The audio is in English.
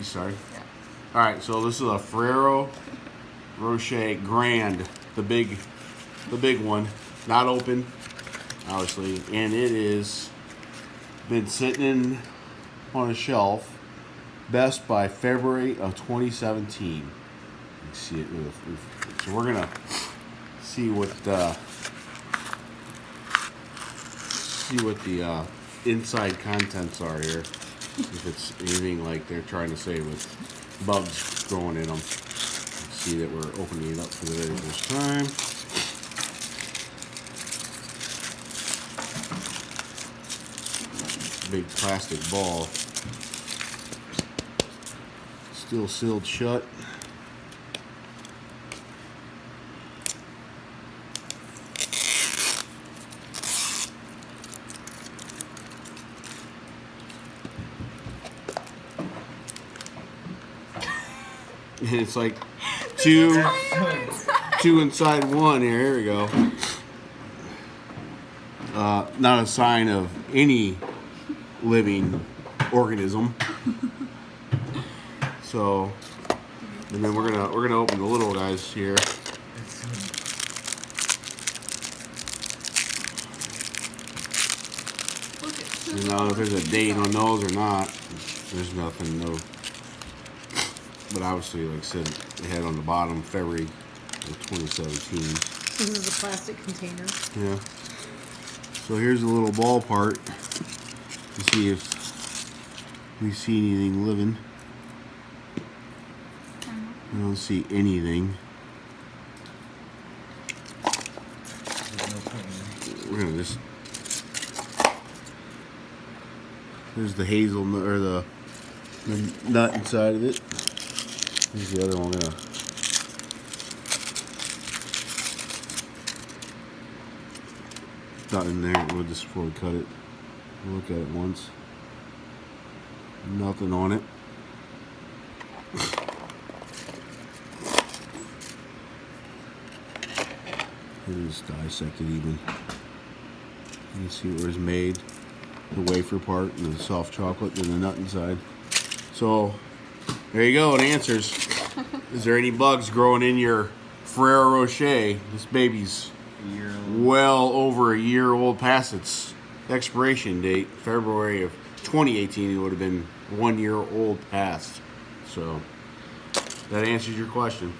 You started? Yeah. All right, so this is a Ferrero Rocher Grand, the big, the big one, not open, obviously, and it is been sitting in on a shelf, best by February of 2017. You can see it. So we're gonna see what uh, see what the uh, inside contents are here. If it's anything like they're trying to say with bugs growing in them. See that we're opening it up for the very first time. Big plastic ball. Still sealed shut. And it's like two, two inside one here. Here we go. Uh, not a sign of any living organism. So, and then we're gonna we're gonna open the little guys here. You know if there's a date on those or not. There's nothing, no. But obviously, like I said, they had on the bottom February of 2017. This is a plastic container. Yeah. So here's the little ball part to see if we see anything living. I don't see anything. We're gonna just. There's the hazelnut or the, the nut inside of it. Here's the other one. Yeah. Not in there. We'll just before we cut it. Look at it once. Nothing on it. It is dissected even. You can see where it's made. The wafer part and the soft chocolate and the nut inside. So there you go. It answers. is there any bugs growing in your Ferrero Rocher? This baby's well over a year old past its expiration date, February of 2018. It would have been one year old past. So that answers your question.